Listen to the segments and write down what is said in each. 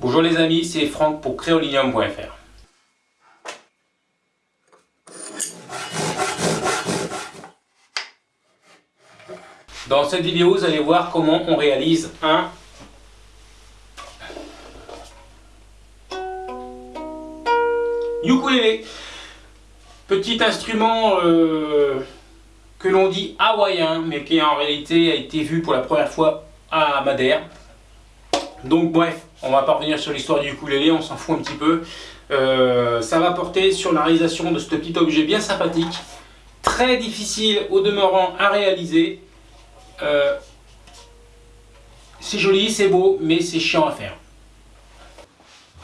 Bonjour les amis, c'est Franck pour créolinium.fr. Dans cette vidéo, vous allez voir comment on réalise un ukulélé. Petit instrument euh, que l'on dit hawaïen, mais qui en réalité a été vu pour la première fois à Madère. Donc bref, on va pas revenir sur l'histoire du ukulélé, on s'en fout un petit peu. Euh, ça va porter sur la réalisation de ce petit objet bien sympathique, très difficile au demeurant à réaliser. Euh, c'est joli, c'est beau, mais c'est chiant à faire.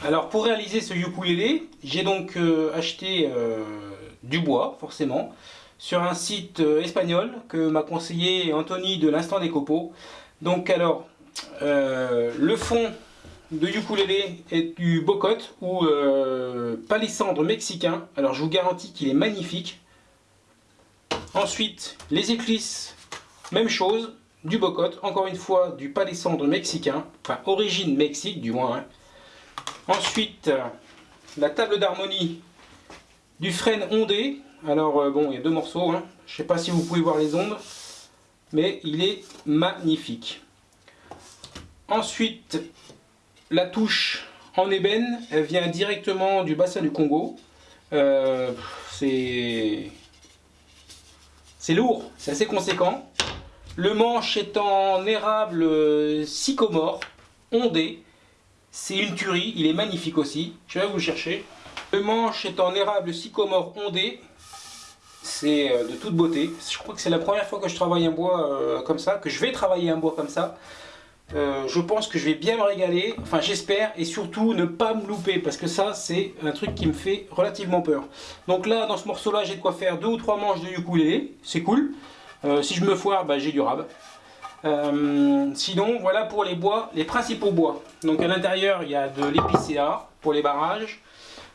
Alors pour réaliser ce ukulélé, j'ai donc euh, acheté du bois, forcément, sur un site espagnol que m'a conseillé Anthony de l'Instant des Copeaux. Donc alors, le fond de ukulélé est du bocot ou euh, palissandre mexicain. Alors je vous garantis qu'il est magnifique. Ensuite, les éclisses, même chose, du bocot, encore une fois du palissandre mexicain, enfin origine Mexique du moins. Hein. Ensuite, la table d'harmonie du frêne ondé. Alors euh, bon, il y a deux morceaux, hein. je ne sais pas si vous pouvez voir les ondes, mais il est magnifique. Ensuite, la touche en ébène, elle vient directement du bassin du Congo. Euh, c'est lourd, c'est assez conséquent. Le manche est en érable euh, sycomore, ondé. C'est une tuerie, il est magnifique aussi. Je vais vous le chercher. Le manche est en érable sycomore ondé. C'est euh, de toute beauté. Je crois que c'est la première fois que je travaille un bois comme ça, que je vais travailler un bois comme ça. Euh, je pense que je vais bien me régaler, enfin j'espère, et surtout ne pas me louper, parce que ça c'est un truc qui me fait relativement peur. Donc là, dans ce morceau là, j'ai de quoi faire deux ou trois manches de ukulélé, c'est cool. Euh, si je me foire, bah, j'ai du rab. Euh, sinon, voilà pour les bois, les principaux bois. Donc à l'intérieur, il y a de l'épicéa pour les barrages.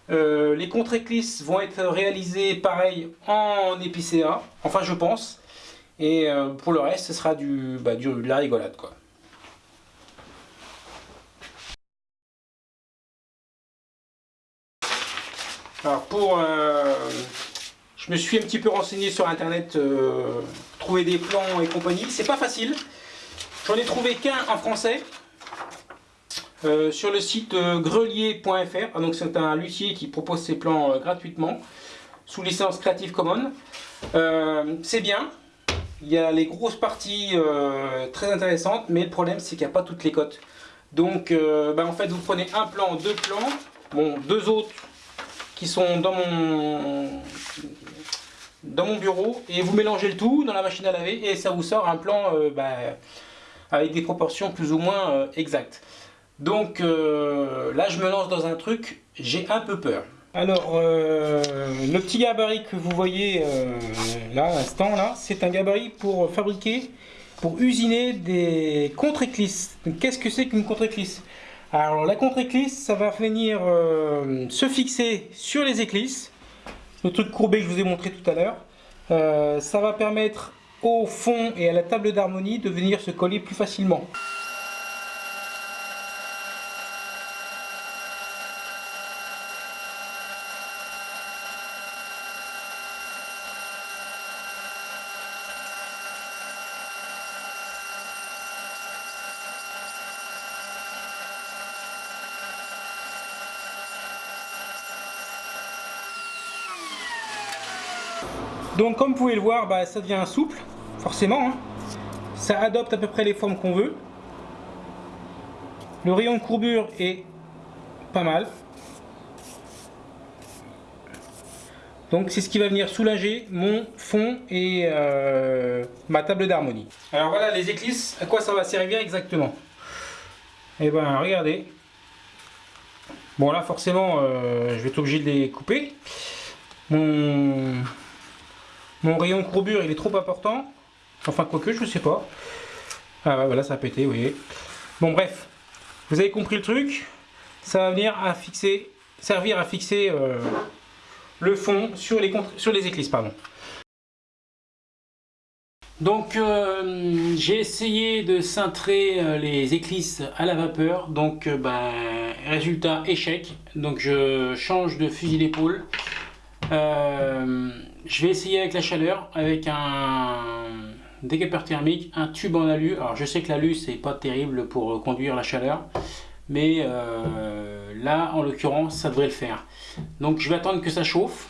les contre-éclisses vont être réalisées pareil en épicéa, enfin je pense. Et pour le reste, ce sera du, bah, du, de la rigolade quoi. Alors pour... Euh, je me suis un petit peu renseigné sur internet, euh, trouver des plans et compagnie. C'est pas facile. J'en ai trouvé qu'un en français. Euh, sur le site grelier.fr. Ah, donc c'est un luthier qui propose ses plans gratuitement sous licence Creative Commons. c'est bien. Il y a les grosses parties très intéressantes, mais le problème c'est qu'il n'y a pas toutes les cotes. Donc ben, en fait vous prenez un plan, deux plans, bon deux autres qui sont dans mon, dans mon bureau et vous mélangez le tout dans la machine à laver et ça vous sort un plan euh, bah, avec des proportions plus ou moins euh, exactes. Donc euh, là je me lance dans un truc, j'ai un peu peur. Alors le petit gabarit que vous voyez là à l'instant là, c'est un gabarit pour fabriquer, pour usiner des contre-éclisses. Qu'est-ce que c'est qu'une contre-éclisse? Alors la contre-éclisse, ça va venir euh, se fixer sur les éclisses. Le truc courbé que je vous ai montré tout à l'heure. Euh, ça va permettre au fond et à la table d'harmonie de venir se coller plus facilement. Donc comme vous pouvez le voir, bah, ça devient souple, forcément. Hein. Ça adopte à peu près les formes qu'on veut. Le rayon de courbure est pas mal. Donc c'est ce qui va venir soulager mon fond et euh, ma table d'harmonie. Alors voilà les éclisses, à quoi ça va servir exactement? Et eh ben regardez. Bon là forcément euh, je vais être obligé de les couper. Mon, mon rayon courbure, il est trop important. Enfin, quoique, je sais pas. Ah voilà, ça a pété, vous voyez. Bon, bref. Vous avez compris le truc. Ça va venir à fixer, servir à fixer euh, le fond sur les, sur les éclisses. Donc euh, j'ai essayé de cintrer euh, les éclisses à la vapeur, donc ben, résultat échec. Donc je change de fusil d'épaule. Je vais essayer avec la chaleur, avec un décapeur thermique, un tube en alu. Alors je sais que l'alu c'est pas terrible pour conduire la chaleur, mais là en l'occurrence ça devrait le faire. Donc je vais attendre que ça chauffe.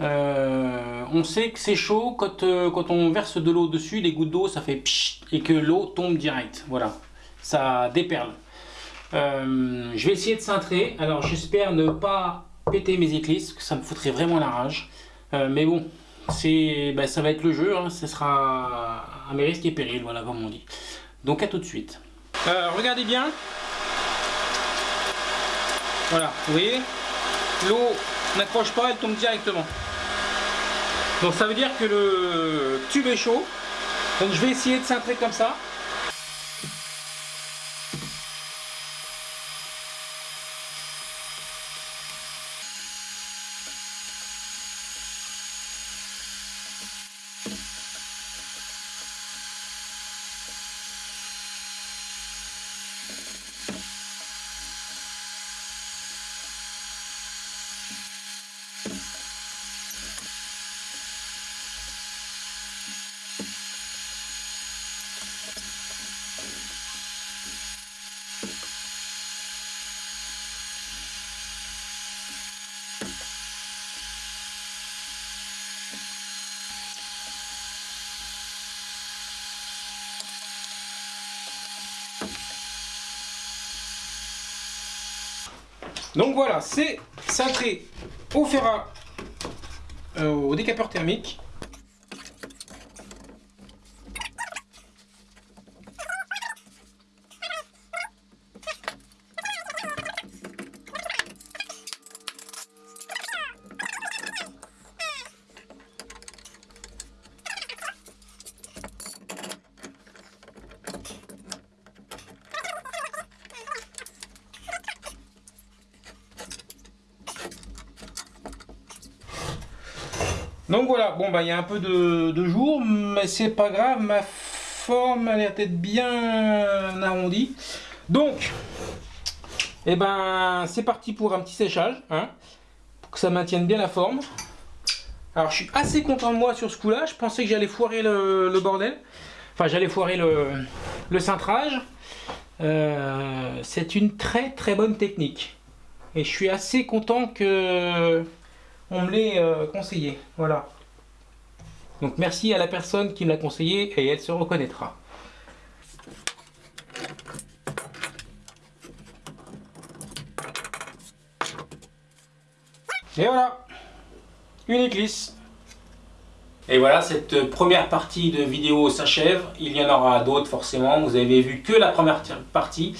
Euh, on sait que c'est chaud quand, euh, on verse de l'eau dessus, les gouttes d'eau ça fait pchit et que l'eau tombe direct. Voilà, ça déperle. Euh, je vais essayer de cintrer. Alors j'espère ne pas péter mes éclisses, ça me foutrait vraiment la rage. mais bon, c'est, ben, ça va être le jeu, hein. ce sera à mes risques et périls, voilà comme on dit. Donc à tout de suite. regardez bien. Voilà, vous voyez, l'eau n'accroche pas, elle tombe directement. Donc ça veut dire que le tube est chaud. Donc je vais essayer de cintrer comme ça. Donc voilà, c'est cintré au fer à, euh, au décapeur thermique. Donc voilà, bon bah il y a un peu de, jour, mais c'est pas grave, ma forme a l'air d'être bien arrondie. Donc, et eh ben c'est parti pour un petit séchage, hein, pour que ça maintienne bien la forme. Alors je suis assez content de moi sur ce coup là, je pensais que j'allais foirer le, bordel, enfin j'allais foirer le, cintrage. Euh, c'est une très très bonne technique. Et je suis assez content que on me l'est euh, conseillé. Voilà. Donc merci à la personne qui me l'a conseillé et elle se reconnaîtra. Et voilà, une éclisse. Et voilà, cette première partie de vidéo s'achève. Il y en aura d'autres forcément. Vous avez vu que la première partie,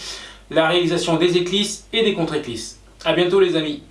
la réalisation des éclisses et des contre-éclisses. A bientôt les amis